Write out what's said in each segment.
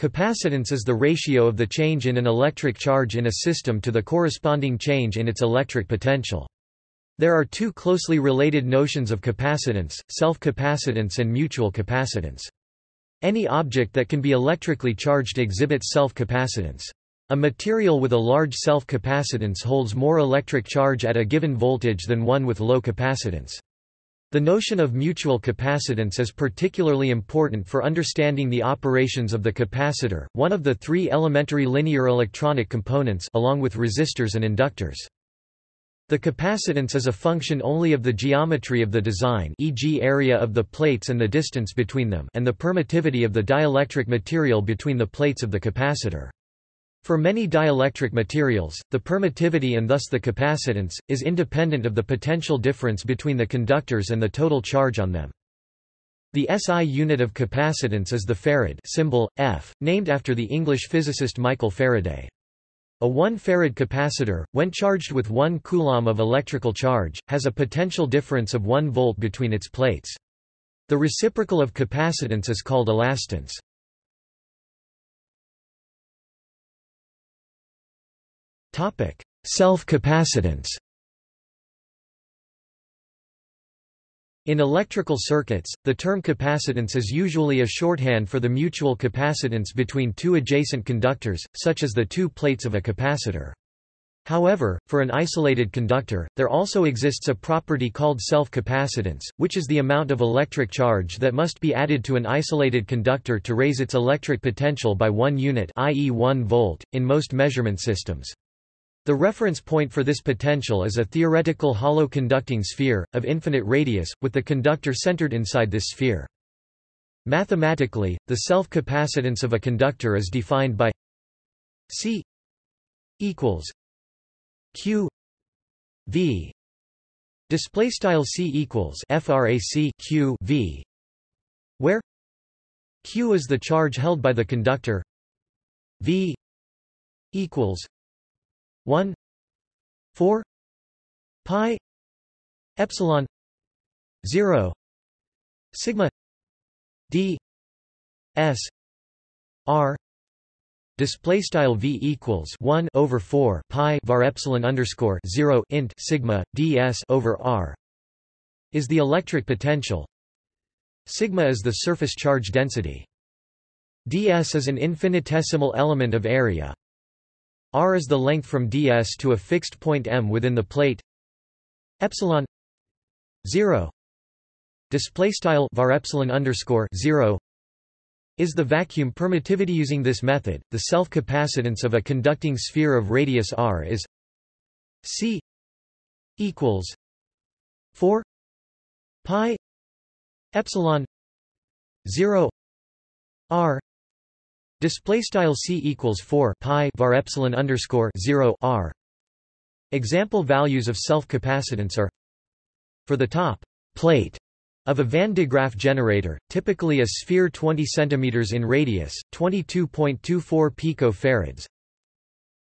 Capacitance is the ratio of the change in an electric charge in a system to the corresponding change in its electric potential. There are two closely related notions of capacitance, self-capacitance and mutual capacitance. Any object that can be electrically charged exhibits self-capacitance. A material with a large self-capacitance holds more electric charge at a given voltage than one with low capacitance. The notion of mutual capacitance is particularly important for understanding the operations of the capacitor, one of the three elementary linear electronic components along with resistors and inductors. The capacitance is a function only of the geometry of the design e.g. area of the plates and the distance between them and the permittivity of the dielectric material between the plates of the capacitor. For many dielectric materials, the permittivity and thus the capacitance, is independent of the potential difference between the conductors and the total charge on them. The SI unit of capacitance is the farad symbol, F, named after the English physicist Michael Faraday. A 1 farad capacitor, when charged with 1 coulomb of electrical charge, has a potential difference of 1 volt between its plates. The reciprocal of capacitance is called elastance. Self-capacitance In electrical circuits, the term capacitance is usually a shorthand for the mutual capacitance between two adjacent conductors, such as the two plates of a capacitor. However, for an isolated conductor, there also exists a property called self-capacitance, which is the amount of electric charge that must be added to an isolated conductor to raise its electric potential by 1 unit i.e. 1 volt, in most measurement systems. The reference point for this potential is a theoretical hollow conducting sphere, of infinite radius, with the conductor centered inside this sphere. Mathematically, the self-capacitance of a conductor is defined by C equals Q V display style C equals frac Q V where Q is the charge held by the conductor V equals 1 4 pi epsilon 0 sigma d s r display style v equals 1 over 4 pi var epsilon underscore 0 int sigma ds over r is the electric potential. Sigma is the surface charge density. Ds is an infinitesimal element of area r is the length from ds to a fixed point m within the plate. Epsilon 0 display style var epsilon underscore 0 is the vacuum permittivity using this method. The self capacitance of a conducting sphere of radius r is c equals 4 pi epsilon 0 r Display style c equals 4 pi var epsilon underscore 0 r. Example values of self-capacitance are for the top plate of a Van de Graaff generator, typically a sphere 20 cm in radius, 22.24 picofarads.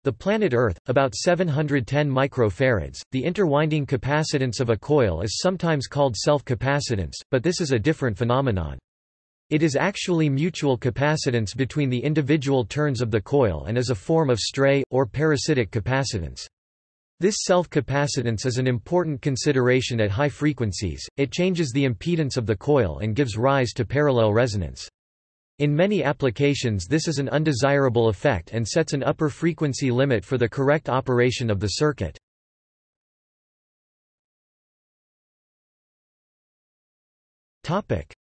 The planet Earth, about 710 microfarads. The interwinding capacitance of a coil is sometimes called self-capacitance, but this is a different phenomenon. It is actually mutual capacitance between the individual turns of the coil and is a form of stray, or parasitic capacitance. This self-capacitance is an important consideration at high frequencies, it changes the impedance of the coil and gives rise to parallel resonance. In many applications this is an undesirable effect and sets an upper frequency limit for the correct operation of the circuit.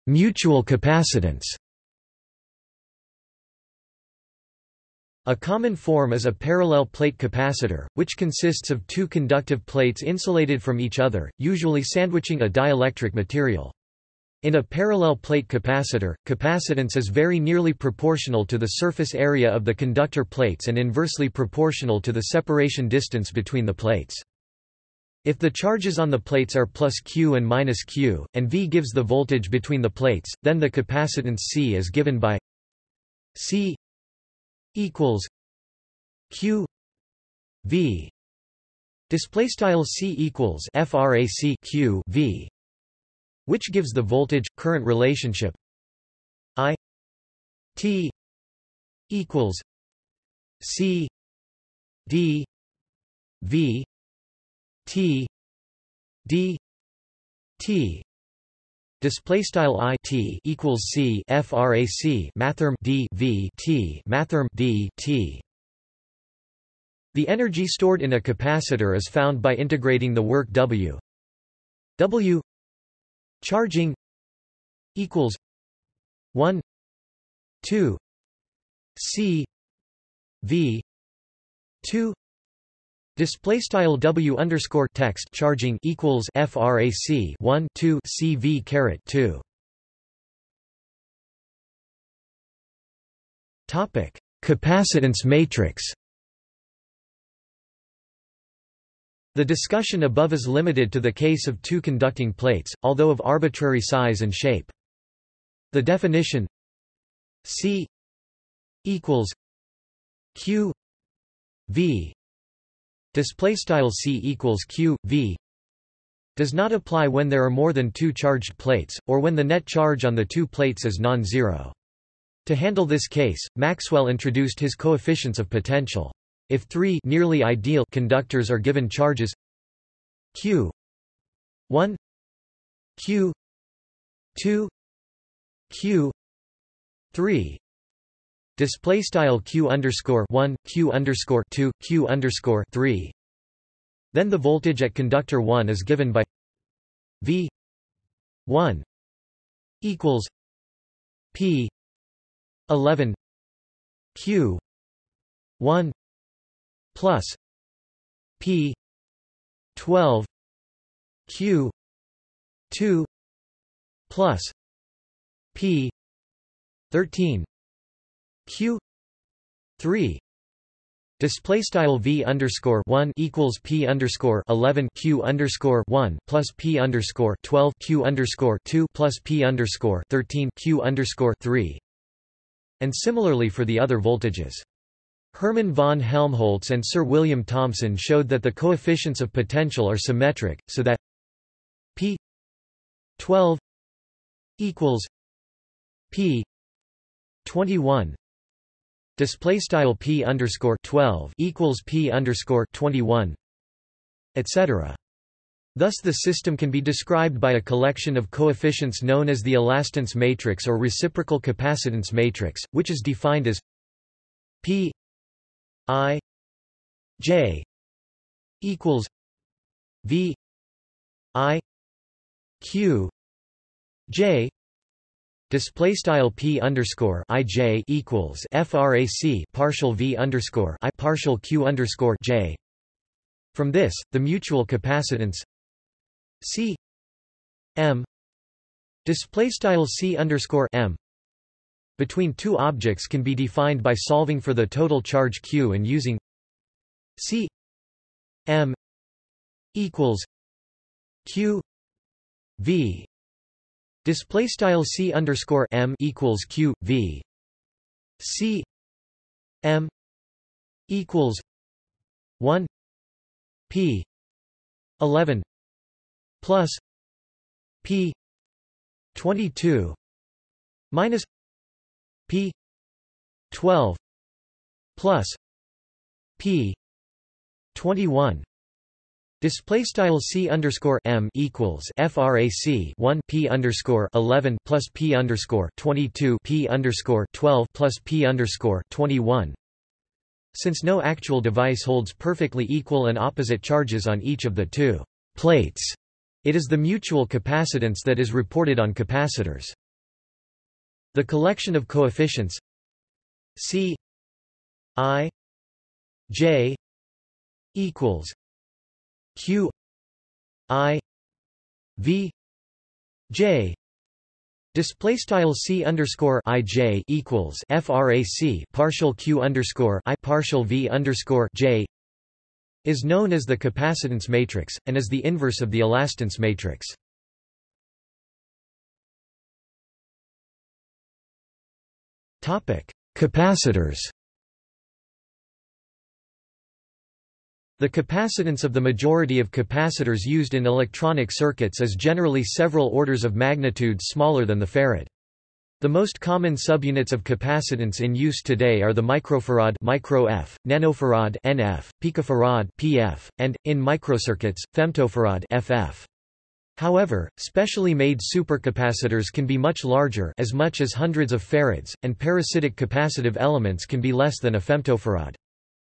Mutual capacitance A common form is a parallel plate capacitor, which consists of two conductive plates insulated from each other, usually sandwiching a dielectric material. In a parallel plate capacitor, capacitance is very nearly proportional to the surface area of the conductor plates and inversely proportional to the separation distance between the plates. If the charges on the plates are plus Q and minus Q, and V gives the voltage between the plates, then the capacitance C is given by C equals Q V. Display style C equals frac Q V which gives the voltage current relationship I T equals C D V T D T Display style i t equals c frac mathrm d v t mathrm d t. The energy stored in a capacitor is found by integrating the work W. W charging equals one two C V two Display style W underscore text charging equals FRAC 1 2 CV caret 2 Topic Capacitance matrix The discussion above is limited to the case of two conducting plates, although of arbitrary size and shape. The definition C equals Q V display style c equals q v does not apply when there are more than two charged plates, or when the net charge on the two plates is non-zero. To handle this case, Maxwell introduced his coefficients of potential. If three nearly ideal conductors are given charges q 1 q 2 q 3 display style q underscore 1 q underscore 2 q underscore 3 then the voltage at conductor 1 is given by v 1 equals p 11 q 1 plus p 12 q 2 plus p 13 q 3 Display style v underscore one equals p underscore eleven q underscore one plus p underscore twelve q underscore two plus p underscore thirteen q underscore three, and similarly for the other voltages. Hermann von Helmholtz and Sir William Thomson showed that the coefficients of potential are symmetric, so that p 12 equals p 21 display style p underscore 12 equals p underscore 21 etc Thus the system can be described by a collection of coefficients known as the elastance matrix or reciprocal capacitance matrix, which is defined as p i j equals v i q j Display style p underscore i j equals frac partial v underscore i partial q underscore j. From this, the mutual capacitance c m display style c underscore m between two objects can be defined by solving for the total charge q and using c m equals q v Display style c underscore m equals q v. C m equals one p eleven plus p twenty two minus p twelve plus p twenty one Display style c underscore m equals frac 1 p underscore 11 plus p underscore 22 p underscore 12 plus p underscore 21. Since no actual device holds perfectly equal and opposite charges on each of the two plates, it is the mutual capacitance that is reported on capacitors. The collection of coefficients c i j equals q i v j Display style c underscore i j equals frac partial q underscore i partial v underscore j is known as the capacitance matrix and is the inverse of the elastance matrix. Topic: Capacitors. The capacitance of the majority of capacitors used in electronic circuits is generally several orders of magnitude smaller than the farad. The most common subunits of capacitance in use today are the microfarad micro F, nanofarad NF, picofarad PF, and, in microcircuits, femtofarad FF. However, specially made supercapacitors can be much larger as much as hundreds of farads, and parasitic capacitive elements can be less than a femtofarad.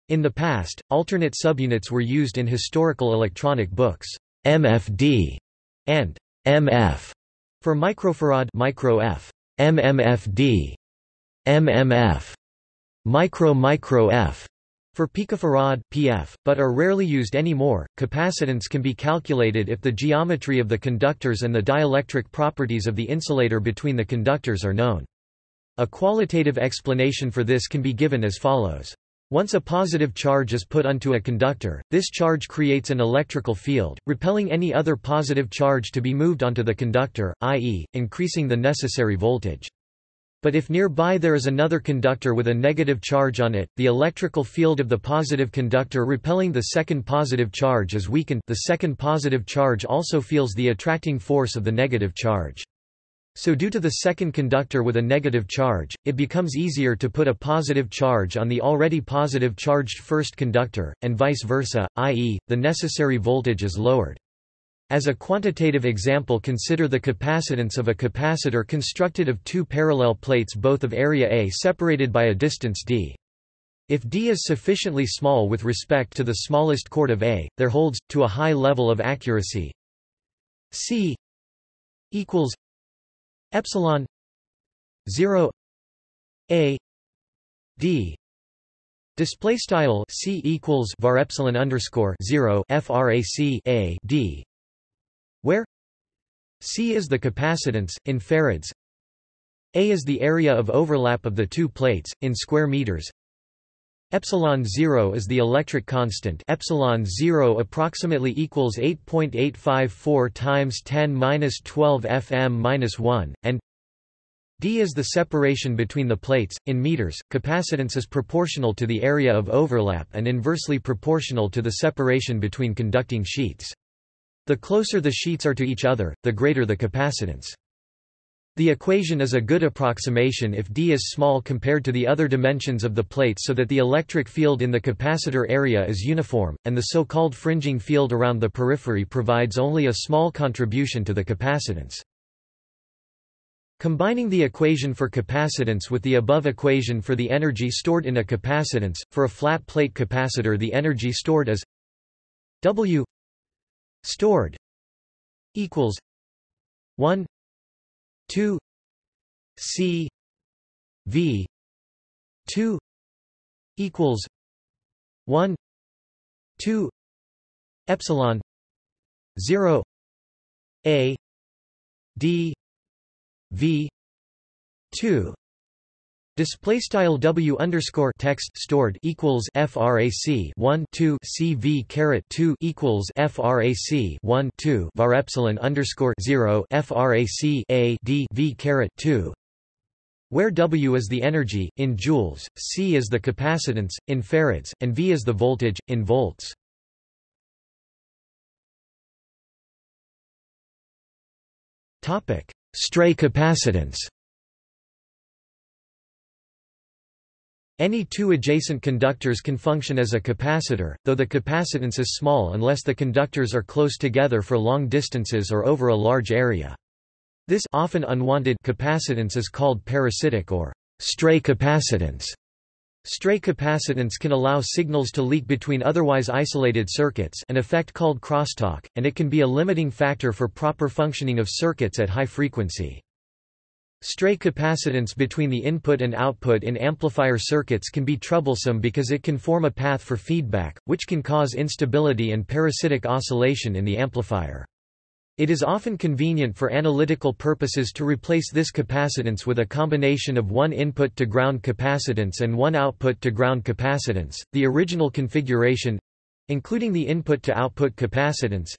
In the past, alternate subunits were used in historical electronic books, MFD and MF for microfarad micro F. MMFD, MMF, micro micro F for picofarad PF, but are rarely used anymore. Capacitance can be calculated if the geometry of the conductors and the dielectric properties of the insulator between the conductors are known. A qualitative explanation for this can be given as follows. Once a positive charge is put onto a conductor, this charge creates an electrical field, repelling any other positive charge to be moved onto the conductor, i.e., increasing the necessary voltage. But if nearby there is another conductor with a negative charge on it, the electrical field of the positive conductor repelling the second positive charge is weakened the second positive charge also feels the attracting force of the negative charge. So due to the second conductor with a negative charge, it becomes easier to put a positive charge on the already positive charged first conductor, and vice versa, i.e., the necessary voltage is lowered. As a quantitative example consider the capacitance of a capacitor constructed of two parallel plates both of area A separated by a distance d. If d is sufficiently small with respect to the smallest chord of A, there holds, to a high level of accuracy C equals epsilon 0 a d. Display style c equals var epsilon underscore 0 frac a d where c is the capacitance in farads a is the area of overlap of the two plates in square meters Epsilon 0 is the electric constant. Epsilon 0 approximately equals 8.854 times 10^-12 fm-1 and d is the separation between the plates in meters. Capacitance is proportional to the area of overlap and inversely proportional to the separation between conducting sheets. The closer the sheets are to each other, the greater the capacitance. The equation is a good approximation if d is small compared to the other dimensions of the plate so that the electric field in the capacitor area is uniform, and the so-called fringing field around the periphery provides only a small contribution to the capacitance. Combining the equation for capacitance with the above equation for the energy stored in a capacitance, for a flat plate capacitor the energy stored is W stored equals 1 2 C V 2 equals 1 2 epsilon 0 A D V 2 Display style W underscore text stored equals frac 1 2 CV caret 2 equals frac 1 2 var epsilon underscore 0 frac a d v caret 2 where W is the energy, in joules, C is the capacitance, in farads, and V is the voltage, in volts. Stray capacitance Any two adjacent conductors can function as a capacitor, though the capacitance is small unless the conductors are close together for long distances or over a large area. This often unwanted capacitance is called parasitic or stray capacitance. Stray capacitance can allow signals to leak between otherwise isolated circuits an effect called crosstalk, and it can be a limiting factor for proper functioning of circuits at high frequency. Stray capacitance between the input and output in amplifier circuits can be troublesome because it can form a path for feedback, which can cause instability and parasitic oscillation in the amplifier. It is often convenient for analytical purposes to replace this capacitance with a combination of one input to ground capacitance and one output to ground capacitance. The original configuration including the input to output capacitance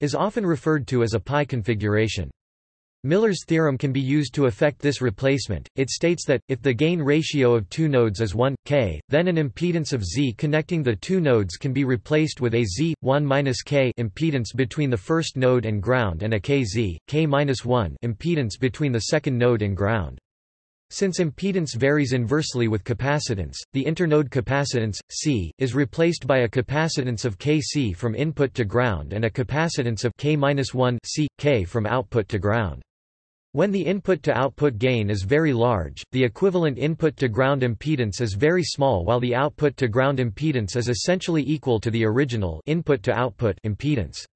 is often referred to as a pi configuration. Miller's theorem can be used to effect this replacement. It states that, if the gain ratio of two nodes is 1, k, then an impedance of Z connecting the two nodes can be replaced with a Z, 1-k impedance between the first node and ground and a kz, k-1 impedance between the second node and ground. Since impedance varies inversely with capacitance, the internode capacitance, C, is replaced by a capacitance of Kc from input to ground and a capacitance of K-1 C, K from output to ground. When the input-to-output gain is very large, the equivalent input-to-ground impedance is very small while the output-to-ground impedance is essentially equal to the original input-to-output impedance.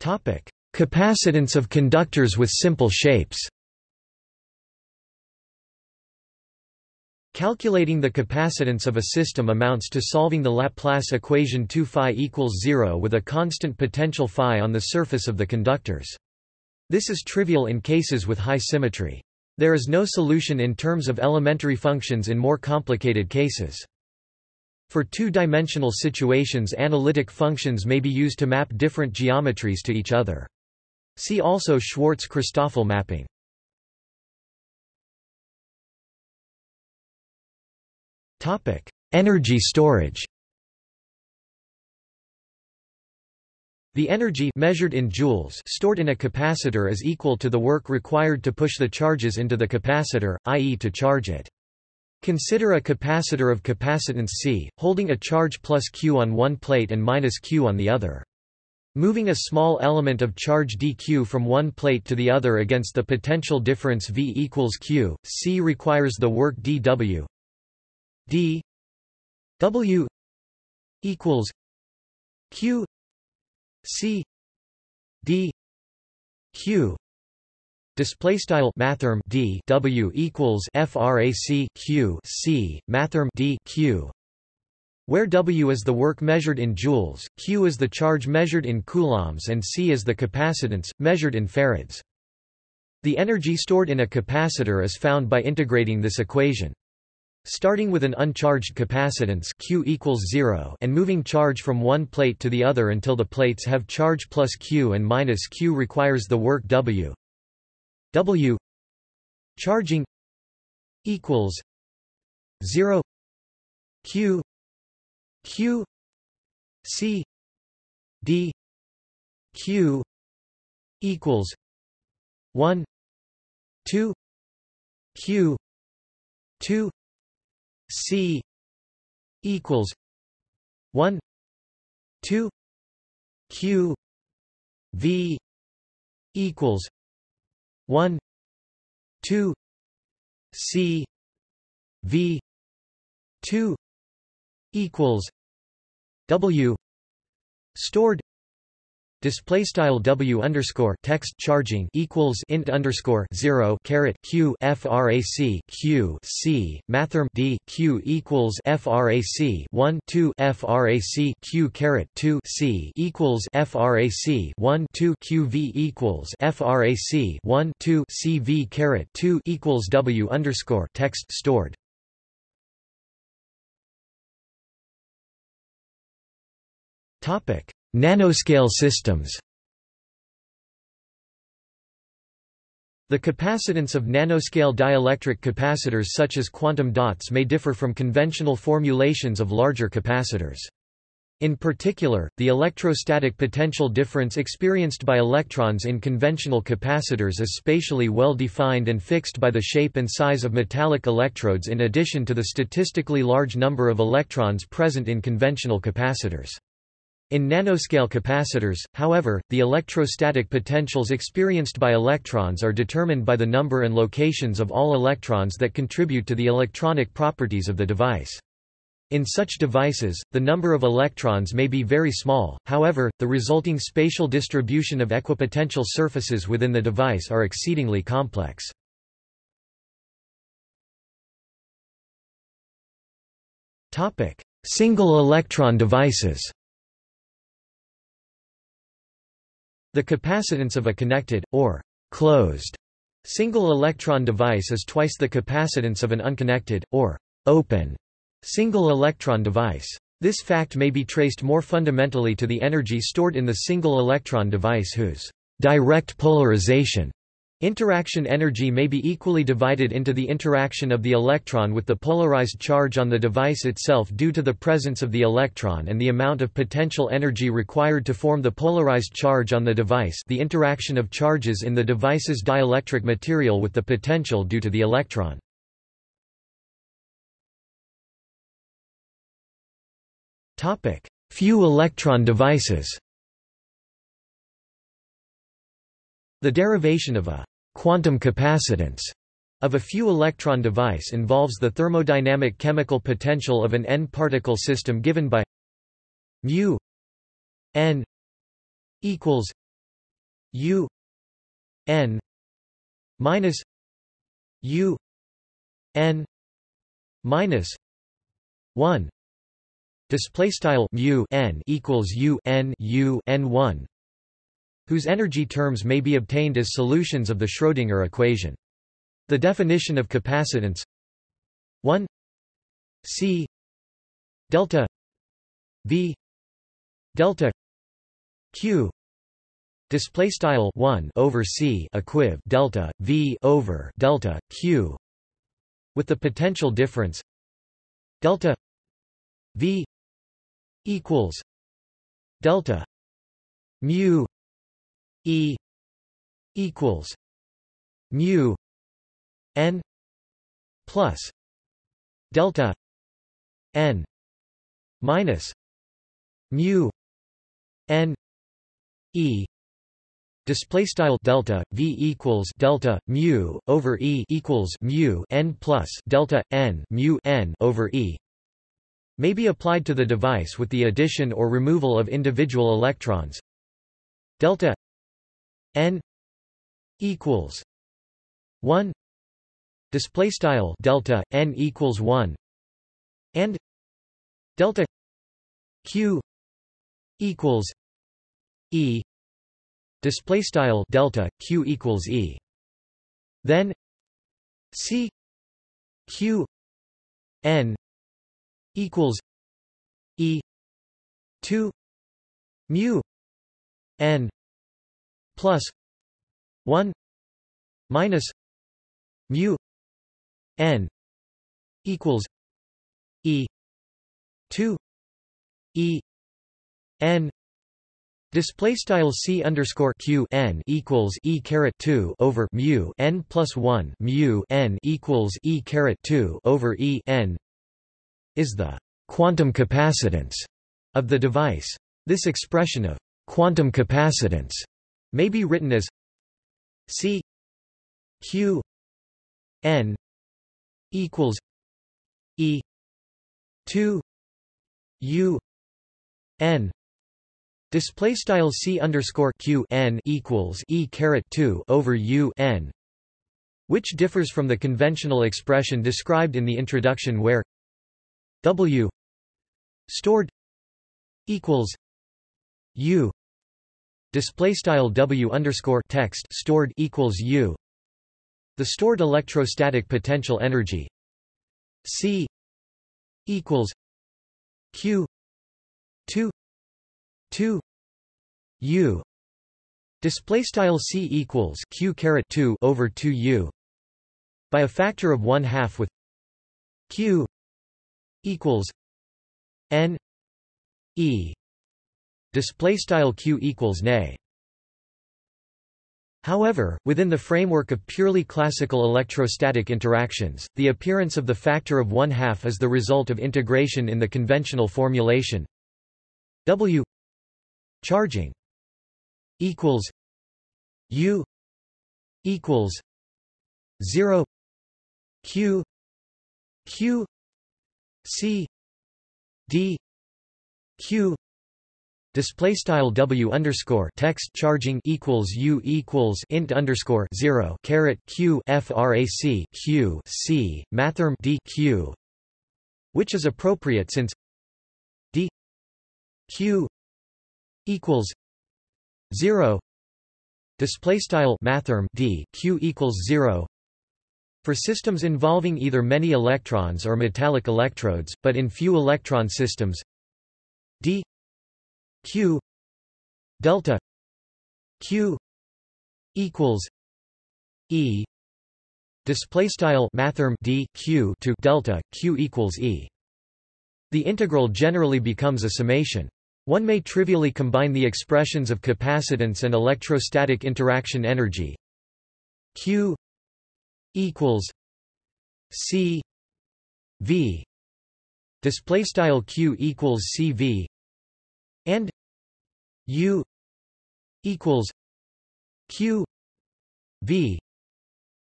Capacitance of conductors with simple shapes Calculating the capacitance of a system amounts to solving the Laplace equation 2 phi equals 0 with a constant potential phi on the surface of the conductors. This is trivial in cases with high symmetry. There is no solution in terms of elementary functions in more complicated cases. For two-dimensional situations analytic functions may be used to map different geometries to each other. See also Schwarz-Christoffel mapping. Topic: Energy storage. The energy measured in joules stored in a capacitor is equal to the work required to push the charges into the capacitor, i.e. to charge it. Consider a capacitor of capacitance C, holding a charge plus Q on one plate and minus Q on the other. Moving a small element of charge dq from one plate to the other against the potential difference V equals Q, C requires the work dW d W equals Q C D Q Display style mathrm d w equals frac q c mathrm d q where W is the work measured in joules, Q is the charge measured in coulombs and C is the capacitance, measured in farads. The energy stored in a capacitor is found by integrating this equation. Starting with an uncharged capacitance Q equals 0 and moving charge from one plate to the other until the plates have charge plus Q and minus Q requires the work W. W charging equals 0 Q q c d q equals 1 2 q 2 c equals 1 2 q v equals 1 2 c v 2 equals W stored display style W underscore text charging equals int underscore zero caret Q frac Q C mathrm D Q equals frac 1 2 frac Q caret 2 C equals frac 1 2 Q V equals frac 1 2 C V caret 2 equals W underscore text stored. Topic: Nanoscale systems. The capacitance of nanoscale dielectric capacitors such as quantum dots may differ from conventional formulations of larger capacitors. In particular, the electrostatic potential difference experienced by electrons in conventional capacitors is spatially well defined and fixed by the shape and size of metallic electrodes in addition to the statistically large number of electrons present in conventional capacitors. In nanoscale capacitors, however, the electrostatic potentials experienced by electrons are determined by the number and locations of all electrons that contribute to the electronic properties of the device. In such devices, the number of electrons may be very small, however, the resulting spatial distribution of equipotential surfaces within the device are exceedingly complex. Single electron devices The capacitance of a connected, or closed, single-electron device is twice the capacitance of an unconnected, or open, single-electron device. This fact may be traced more fundamentally to the energy stored in the single-electron device whose direct polarization Interaction energy may be equally divided into the interaction of the electron with the polarized charge on the device itself due to the presence of the electron and the amount of potential energy required to form the polarized charge on the device the interaction of charges in the device's dielectric material with the potential due to the electron. Few electron devices The derivation of a quantum capacitance of a few electron device involves the thermodynamic chemical potential of an n-particle system given by mu n equals u n minus u n minus 1 display style mu n equals u n u n 1 whose energy terms may be obtained as solutions of the Schrödinger equation. The definition of capacitance. 1 c. Delta. V. Delta. Q. Display style 1 over c equiv delta v over delta q. With the potential difference. Delta. V. Equals. Delta. Mu E equals mu n plus delta n minus mu n e Display style delta v equals delta mu over e equals mu n plus delta n mu n over e may be applied to the device with the addition or removal of individual electrons. Delta n equals 1 display style delta n equals 1 and delta q equals e display style delta q equals e. Then c q n equals e 2 mu n plus 1 minus mu n equals e 2 e n Display style c underscore q n equals e caret two over mu n plus one mu n equals e caret two over e n is the quantum capacitance of the device. This expression of quantum capacitance may be written as C Q N equals E two U N. Display style C underscore Q N equals E caret two over U N which differs from the conventional expression described in the introduction where W stored equals U display style w underscore text stored equals u. The stored electrostatic potential energy c equals q 2 2 u display style c equals q caret 2 over 2 u by a factor of 1 half with q equals n e display style q equals nay. However, within the framework of purely classical electrostatic interactions, the appearance of the factor of one half is the result of integration in the conventional formulation. W charging equals U equals 0 Q Q C D Q Display style W underscore text charging equals U equals int underscore zero caret Q frac Q C mathrm D Q which is appropriate since D Q equals zero. Display style mathrm D Q equals zero for systems involving either many electrons or metallic electrodes, but in few electron systems. D q delta q equals E display style mathrm D Q to delta Q equals E. The integral generally becomes a summation. One may trivially combine the expressions of capacitance and electrostatic interaction energy. Q equals C V display style Q equals CV and U equals Q V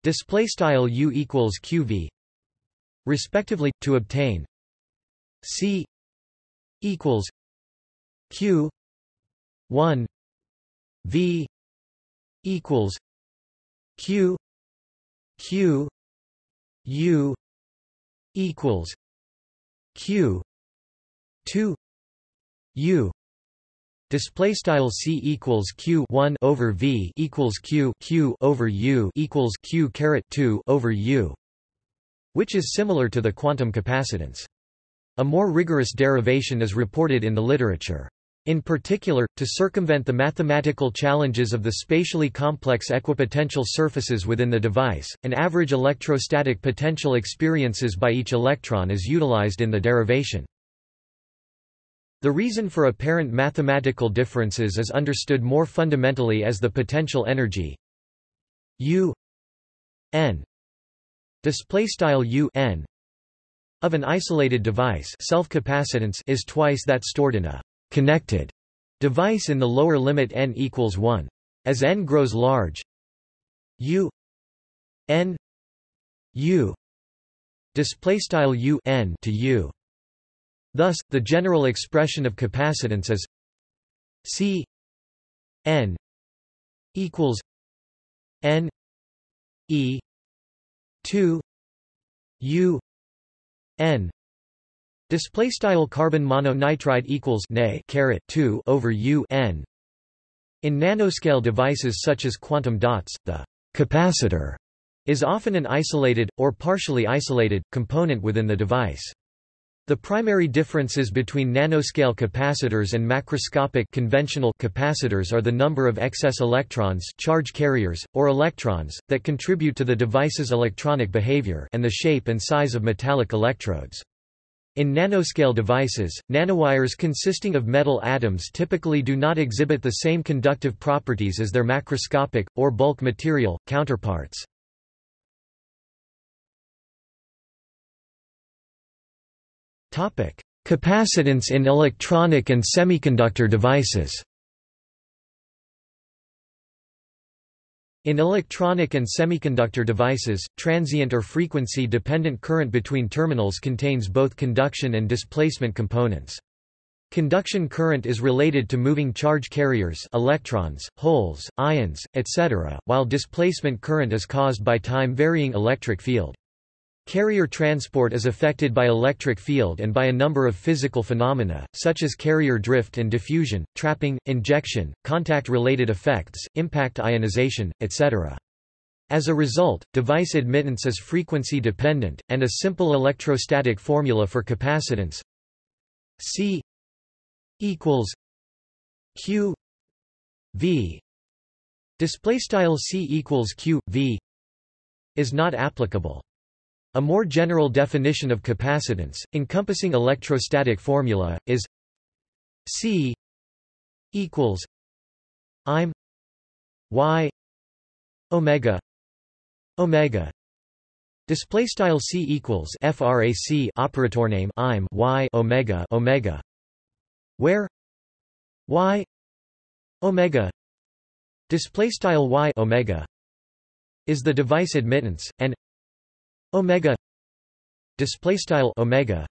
display style U equals QV respectively to obtain. C equals Q one V equals Q Q U equals Q two U Display style c equals q 1 over v equals q q over u equals q caret 2 over u, which is similar to the quantum capacitance. A more rigorous derivation is reported in the literature. In particular, to circumvent the mathematical challenges of the spatially complex equipotential surfaces within the device, an average electrostatic potential experiences by each electron is utilized in the derivation. The reason for apparent mathematical differences is understood more fundamentally as the potential energy U n U n of an isolated device self-capacitance is twice that stored in a connected device in the lower limit n equals 1. As n grows large u n u display style u n to u thus the general expression of capacitance is c n equals n e 2 u n. Display style carbon mononitride equals ne caret 2 over u n. In nanoscale devices such as quantum dots the capacitor is often an isolated or partially isolated component within the device the primary differences between nanoscale capacitors and macroscopic conventional capacitors are the number of excess electrons charge carriers, or electrons, that contribute to the device's electronic behavior and the shape and size of metallic electrodes. In nanoscale devices, nanowires consisting of metal atoms typically do not exhibit the same conductive properties as their macroscopic, or bulk material, counterparts. Capacitance in electronic and semiconductor devices In electronic and semiconductor devices, transient or frequency-dependent current between terminals contains both conduction and displacement components. Conduction current is related to moving charge carriers electrons, holes, ions, etc., while displacement current is caused by time-varying electric field. Carrier transport is affected by electric field and by a number of physical phenomena, such as carrier drift and diffusion, trapping, injection, contact-related effects, impact ionization, etc. As a result, device admittance is frequency dependent, and a simple electrostatic formula for capacitance C equals Q V display style C equals Q V is not applicable. A more general definition of capacitance, encompassing electrostatic formula, is C equals I'm Y omega omega. Display style C equals frac operator name I'm Y omega omega where Y omega display style Y omega is the device admittance and omega display style omega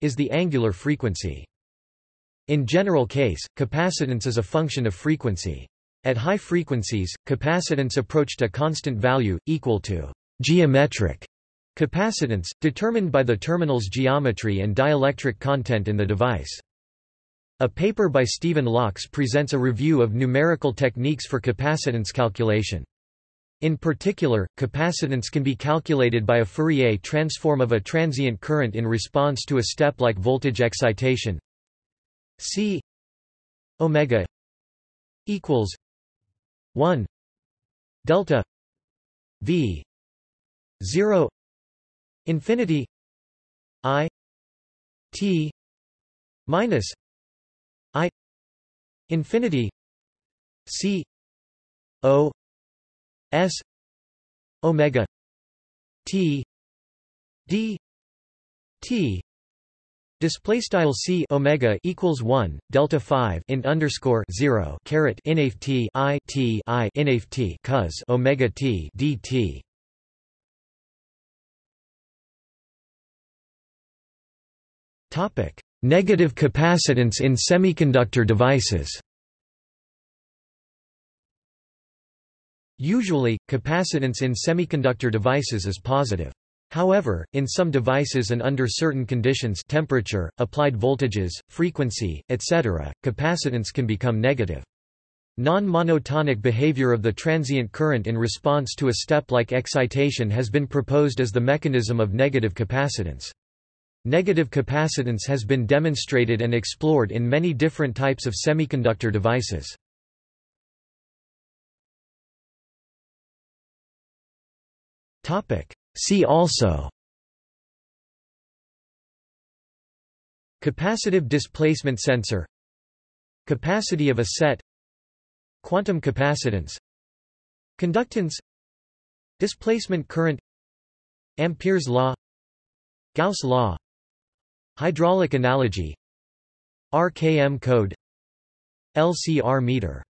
is the angular frequency. In general case capacitance is a function of frequency. At high frequencies capacitance approached a constant value equal to geometric capacitance determined by the terminal's geometry and dielectric content in the device. A paper by Steven Laux presents a review of numerical techniques for capacitance calculation in particular, capacitance can be calculated by a Fourier transform of a transient current in response to a step-like voltage excitation. C omega equals 1 delta v 0 infinity i t minus i infinity c o s omega t d t Display style c omega equals one delta five int underscore zero caret inaf t i t i cos omega t dt. Topic: Negative capacitance in semiconductor devices. Usually, capacitance in semiconductor devices is positive. However, in some devices and under certain conditions temperature, applied voltages, frequency, etc., capacitance can become negative. Non-monotonic behavior of the transient current in response to a step-like excitation has been proposed as the mechanism of negative capacitance. Negative capacitance has been demonstrated and explored in many different types of semiconductor devices. See also. Capacitive displacement sensor. Capacity of a set. Quantum capacitance. Conductance. Displacement current. Ampere's law. Gauss law. Hydraulic analogy. RKM code. LCR meter